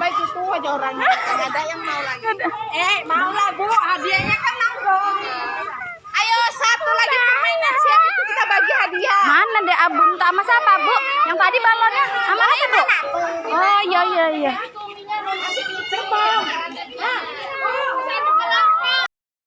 aja orangnya. Nggak ada yang mau lagi. Eh, mau lah Bu, hadiahnya kan nanggung. Ayo satu lagi permainan siap itu kita bagi hadiah. Mana deh abun sama siapa bu? Yang tadi balonnya sama apa bu? Oh iya iya iya.